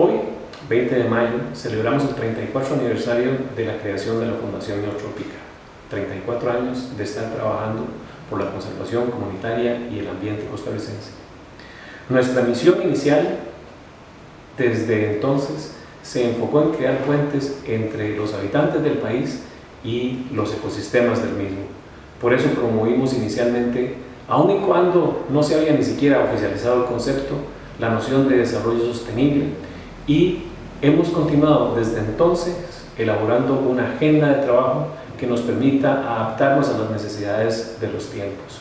Hoy, 20 de mayo, celebramos el 34 aniversario de la creación de la Fundación Neotrópica. 34 años de estar trabajando por la conservación comunitaria y el ambiente costarricense. Nuestra misión inicial, desde entonces, se enfocó en crear puentes entre los habitantes del país y los ecosistemas del mismo. Por eso promovimos inicialmente, aun y cuando no se había ni siquiera oficializado el concepto, la noción de desarrollo sostenible y hemos continuado desde entonces elaborando una agenda de trabajo que nos permita adaptarnos a las necesidades de los tiempos.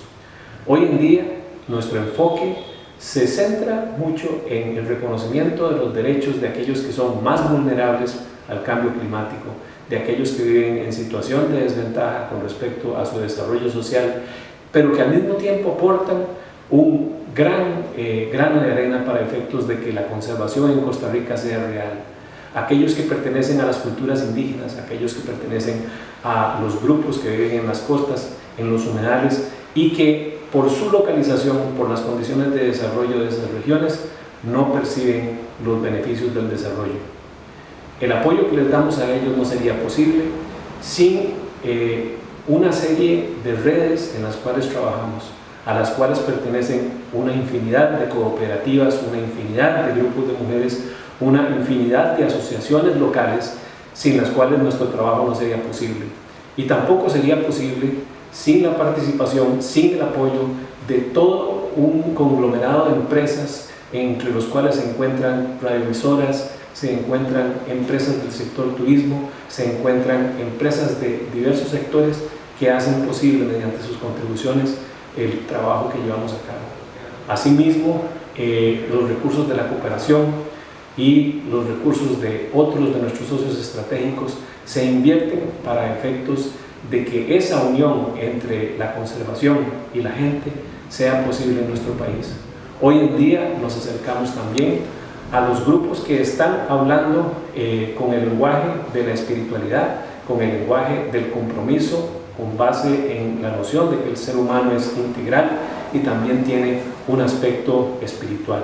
Hoy en día nuestro enfoque se centra mucho en el reconocimiento de los derechos de aquellos que son más vulnerables al cambio climático, de aquellos que viven en situación de desventaja con respecto a su desarrollo social, pero que al mismo tiempo aportan un gran eh, grano de arena para efectos de que la conservación en Costa Rica sea real. Aquellos que pertenecen a las culturas indígenas, aquellos que pertenecen a los grupos que viven en las costas, en los humedales y que por su localización, por las condiciones de desarrollo de esas regiones, no perciben los beneficios del desarrollo. El apoyo que les damos a ellos no sería posible sin eh, una serie de redes en las cuales trabajamos, a las cuales pertenecen una infinidad de cooperativas, una infinidad de grupos de mujeres, una infinidad de asociaciones locales sin las cuales nuestro trabajo no sería posible. Y tampoco sería posible sin la participación, sin el apoyo de todo un conglomerado de empresas entre los cuales se encuentran radioemisoras, se encuentran empresas del sector turismo, se encuentran empresas de diversos sectores que hacen posible mediante sus contribuciones el trabajo que llevamos a cabo. Asimismo, eh, los recursos de la cooperación y los recursos de otros de nuestros socios estratégicos se invierten para efectos de que esa unión entre la conservación y la gente sea posible en nuestro país. Hoy en día nos acercamos también a los grupos que están hablando eh, con el lenguaje de la espiritualidad, con el lenguaje del compromiso, con base en la noción de que el ser humano es integral y también tiene un aspecto espiritual.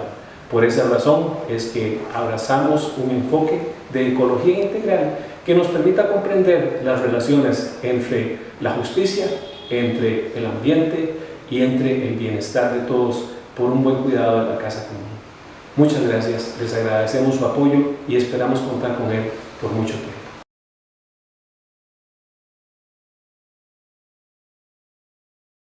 Por esa razón es que abrazamos un enfoque de ecología integral que nos permita comprender las relaciones entre la justicia, entre el ambiente y entre el bienestar de todos por un buen cuidado de la casa común. Muchas gracias, les agradecemos su apoyo y esperamos contar con él por mucho tiempo.